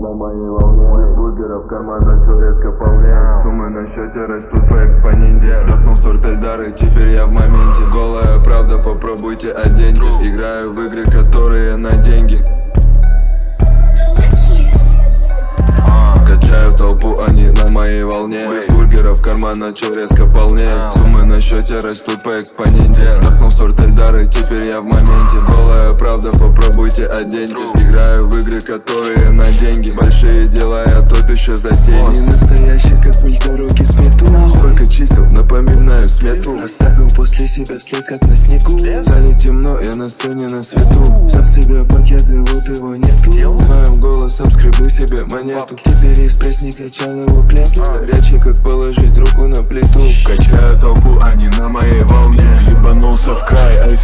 на моей волне. Бургеров карман начал резко полнеть Суммы на счете растут по экспоненте. Вдохнул сорт Эльдары, теперь я в моменте. Голая правда, попробуйте оденьте. Играю в игры, которые на деньги. А, Качаю толпу, они на моей волне. Без карман начал резко полнеть Суммы на счете растут по экспоненте. Вдохнул сорт Эльдары, теперь я в моменте. Голая правда, попробуйте оденьте. Играю в игры, которые на деньги. Большие дела, я тот еще затейник Не настоящий, после себя след, как на снегу. Стали темно, я на сцене на свету. Взял себе пакет и вот его нету. Своим голосом скребу себе монету. Теперь экспресс не качал его клетку Горячий, как положить руку на плиту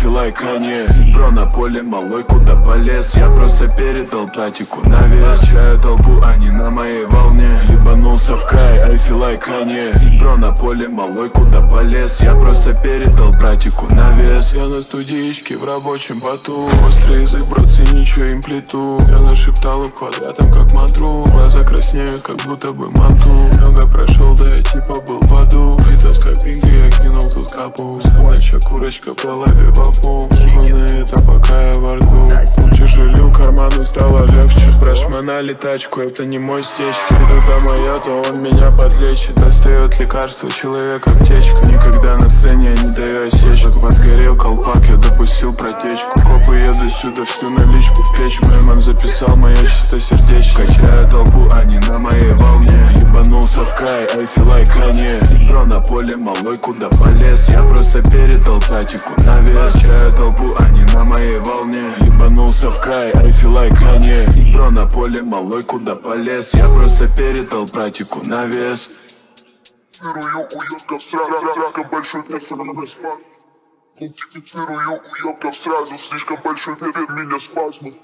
like Kanye Бро на поле, малой куда полез. Я просто передал татику. На вес Качаю толпу, они на моей волне. Ебанулся в край, like Kanye Бро на поле, малой куда полез. Я просто передал братику на вес Я на студичке в рабочем поту. Острый язык, братцы, ничего им плиту. Я нашептал им квадратом, как мантру. Глаза краснеют, как будто бы манту Много прошел, да я типа был в аду. Витас как капу Собачья курочка лапе вапу Ебаный это пока я во рту. Утяжелил карманы, стало легче. Спрашивай летачку, это не мой стечки Когда моя, то он меня подлечит. Достает лекарство, человек аптечка. Никогда на сцене я не даю осечку Подгорел колпак, я допустил протечку. Копы едут сюда, всю наличку в печь. Мой ман записал мое чистосердечко. Качаю толпу, они на моей like Kanye Бро на поле, малой куда полез. Я просто передал татику на вес. Качаю толпу, они на моей волне. Ебанулся в край, I feel like Kanye Бро на поле, малой куда полез. Я просто передал братику на вес. Идентифицирую уебков сразу, сразу, слишком большой у меня спазмы.